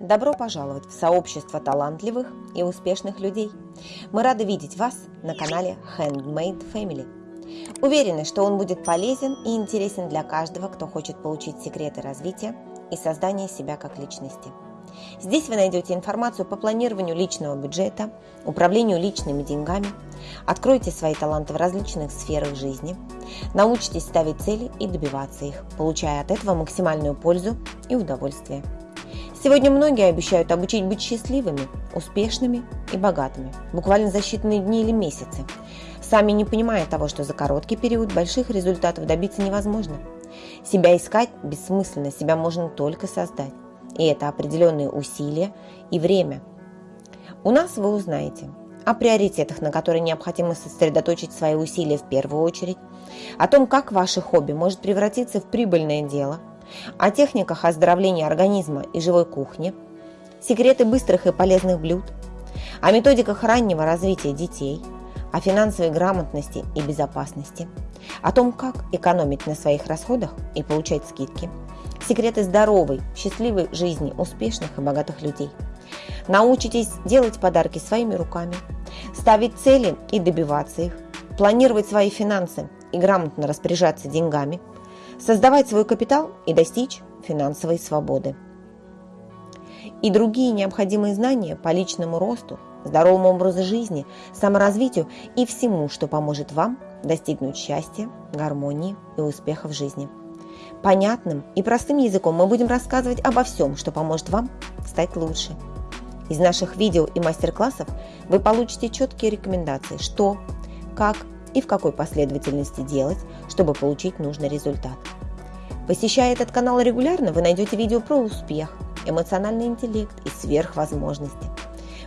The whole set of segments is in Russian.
Добро пожаловать в сообщество талантливых и успешных людей. Мы рады видеть вас на канале Handmade Family. Уверены, что он будет полезен и интересен для каждого, кто хочет получить секреты развития и создания себя как личности. Здесь вы найдете информацию по планированию личного бюджета, управлению личными деньгами, откройте свои таланты в различных сферах жизни, научитесь ставить цели и добиваться их, получая от этого максимальную пользу и удовольствие. Сегодня многие обещают обучить быть счастливыми, успешными и богатыми, буквально за считанные дни или месяцы, сами не понимая того, что за короткий период больших результатов добиться невозможно. Себя искать бессмысленно, себя можно только создать. И это определенные усилия и время. У нас вы узнаете о приоритетах, на которые необходимо сосредоточить свои усилия в первую очередь, о том, как ваше хобби может превратиться в прибыльное дело, о техниках оздоровления организма и живой кухни, секреты быстрых и полезных блюд, о методиках раннего развития детей, о финансовой грамотности и безопасности, о том, как экономить на своих расходах и получать скидки – секреты здоровой, счастливой жизни успешных и богатых людей. Научитесь делать подарки своими руками, ставить цели и добиваться их, планировать свои финансы и грамотно распоряжаться деньгами, создавать свой капитал и достичь финансовой свободы. И другие необходимые знания по личному росту, здоровому образу жизни, саморазвитию и всему, что поможет вам достигнуть счастья, гармонии и успеха в жизни. Понятным и простым языком мы будем рассказывать обо всем, что поможет вам стать лучше. Из наших видео и мастер-классов вы получите четкие рекомендации, что, как и в какой последовательности делать, чтобы получить нужный результат. Посещая этот канал регулярно, вы найдете видео про успех, эмоциональный интеллект и сверхвозможности.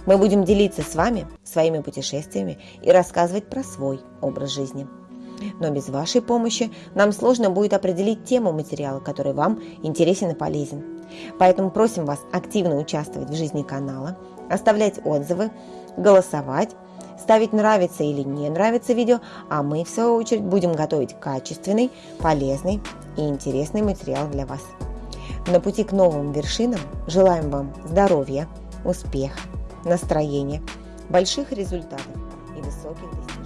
Мы будем делиться с вами своими путешествиями и рассказывать про свой образ жизни но без вашей помощи нам сложно будет определить тему материала, который вам интересен и полезен. Поэтому просим вас активно участвовать в жизни канала, оставлять отзывы, голосовать, ставить нравится или не нравится видео, а мы в свою очередь будем готовить качественный, полезный и интересный материал для вас. На пути к новым вершинам желаем вам здоровья, успеха, настроения, больших результатов и высоких достижений.